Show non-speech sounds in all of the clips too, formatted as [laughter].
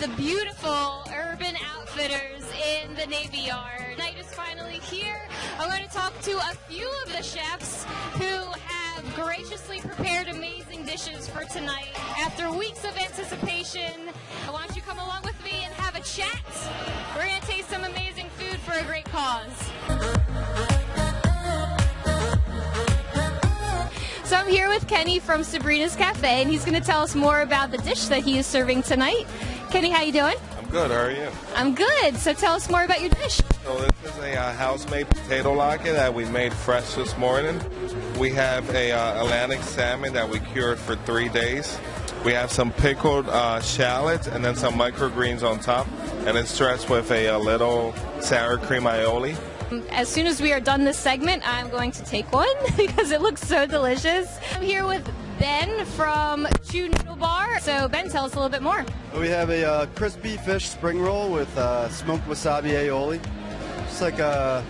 the beautiful Urban Outfitters in the Navy Yard. Night is finally here. I'm going to talk to a few of the chefs who have graciously prepared amazing dishes for tonight. After weeks of anticipation, I want you to come along with me and have a chat. We're going to taste some amazing food for a great cause. So I'm here with Kenny from Sabrina's Cafe, and he's going to tell us more about the dish that he is serving tonight. Kenny, how you doing? I'm good. How are you? I'm good. So tell us more about your dish. So this is a uh, house-made potato latke that we made fresh this morning. We have a uh, Atlantic salmon that we cured for three days. We have some pickled uh, shallots and then some microgreens on top, and it's dressed with a, a little sour cream aioli. As soon as we are done this segment, I'm going to take one [laughs] because it looks so delicious. I'm here with Ben from Chew Noodle Bar. So Ben, tell us a little bit more. We have a uh, crispy fish spring roll with uh, smoked wasabi aioli. Just like a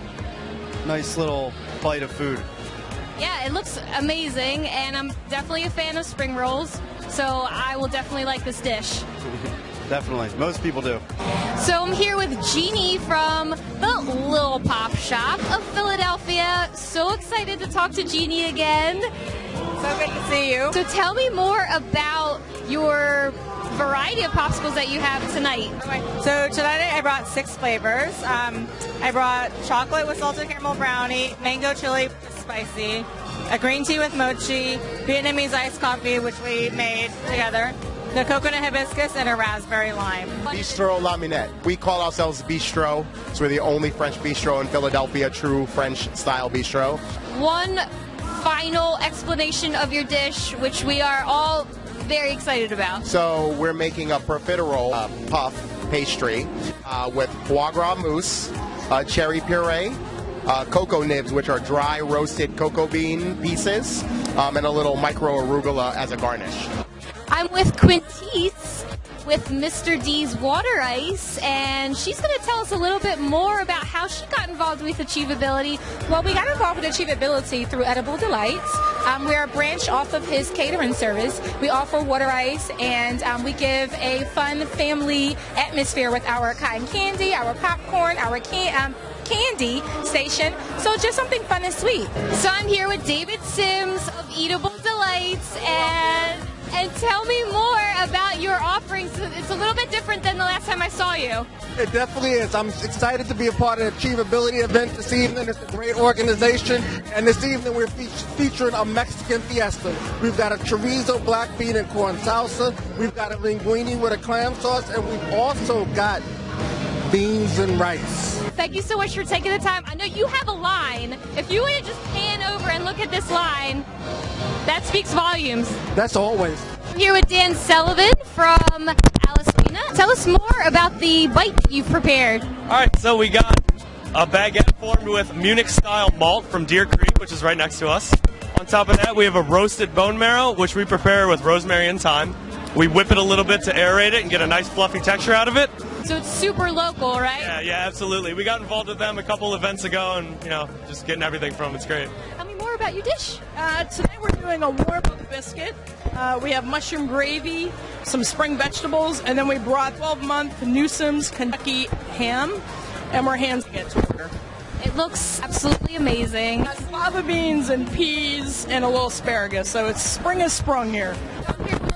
nice little bite of food. Yeah, it looks amazing, and I'm definitely a fan of spring rolls. So I will definitely like this dish. [laughs] Definitely. Most people do. So I'm here with Jeannie from the Little Pop Shop of Philadelphia. So excited to talk to Jeannie again. So good to see you. So tell me more about your variety of popsicles that you have tonight. So tonight I brought six flavors. Um, I brought chocolate with salted caramel brownie, mango chili spicy, a green tea with mochi, Vietnamese iced coffee, which we made together, the coconut hibiscus, and a raspberry lime. Bistro La Minette. We call ourselves Bistro, so we're the only French bistro in Philadelphia, true French style bistro. One final explanation of your dish, which we are all very excited about. So we're making a profiterole uh, puff pastry uh, with foie gras mousse, uh, cherry puree, uh, cocoa nibs, which are dry roasted cocoa bean pieces, um, and a little micro arugula as a garnish. I'm with Quintice with Mr. D's Water Ice, and she's going to tell us a little bit more about how she got involved with Achievability. Well, we got involved with Achievability through Edible Delights. Um, we're a branch off of his catering service. We offer water ice, and um, we give a fun family atmosphere with our cotton candy, our popcorn, our can. Um, candy station. So just something fun and sweet. So I'm here with David Sims of Eatable Delights and and tell me more about your offerings. It's a little bit different than the last time I saw you. It definitely is. I'm excited to be a part of the Achievability event this evening. It's a great organization. And this evening we're fe- featuring a Mexican fiesta. We've got a chorizo, black bean, and corn salsa. We've got a linguine with a clam sauce. And we've also got beans and rice. Thank you so much for taking the time. I know you have a line. If you would just pan over and look at this line, that speaks volumes. That's always. I'm here with Dan Sullivan from Alla Spina. Tell us more about the bite that you've prepared. All right, so we got a baguette formed with Munich style malt from Deer Creek, which is right next to us. On top of that, we have a roasted bone marrow, which we prepare with rosemary and thyme. We whip it a little bit to aerate it and get a nice fluffy texture out of it. So it's super local, right? Yeah, yeah, absolutely. We got involved with them a couple events ago, and you know, just getting everything from them. It's great. Tell me more about your dish. Uh, today we're doing a warm up biscuit. Uh, we have mushroom gravy, some spring vegetables, and then we brought 12 month Newsom's Kentucky ham, and we're handing it to her. It looks absolutely amazing. Got fava beans and peas and a little asparagus, so it's spring has sprung here.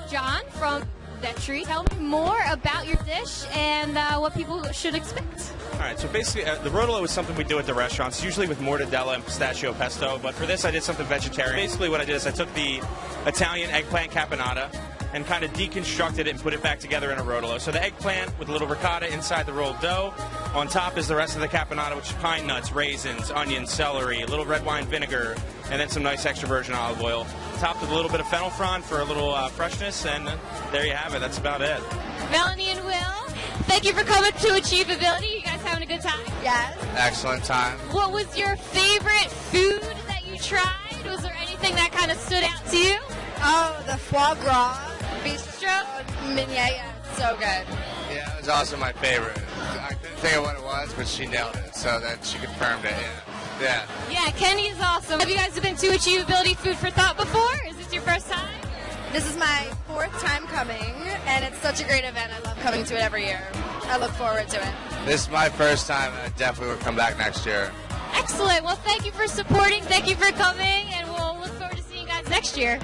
John from Vetri. Tell me more about your dish and uh, what people should expect. All right, so basically, uh, the rotolo is something we do at the restaurants, usually with mortadella and pistachio pesto. But for this, I did something vegetarian. Basically, what I did is I took the Italian eggplant caponata and kind of deconstructed it and put it back together in a rotolo. So the eggplant with a little ricotta inside the rolled dough. On top is the rest of the caponata, which is pine nuts, raisins, onions, celery, a little red wine vinegar, and then some nice extra virgin olive oil. Topped with a little bit of fennel frond for a little uh, freshness, and there you have it. That's about it. Melanie and Will, thank you for coming to Achievability. You guys having a good time? Yes. Excellent time. What was your favorite food that you tried? Was there anything that kind of stood out to you? Oh, the foie gras. Bistro? Mm, yeah, yeah, so good. Yeah, it was also my favorite. I couldn't think of what it was, but she nailed it, so that she confirmed it. Yeah. Yeah. Yeah, Kenny is awesome. Have you guys been to Achievability Food for Thought before? Is this your first time? This is my fourth time coming, and it's such a great event. I love coming to it every year. I look forward to it. This is my first time, and I definitely will come back next year. Excellent. Well, thank you for supporting. Thank you for coming, and we'll look forward to seeing you guys next year.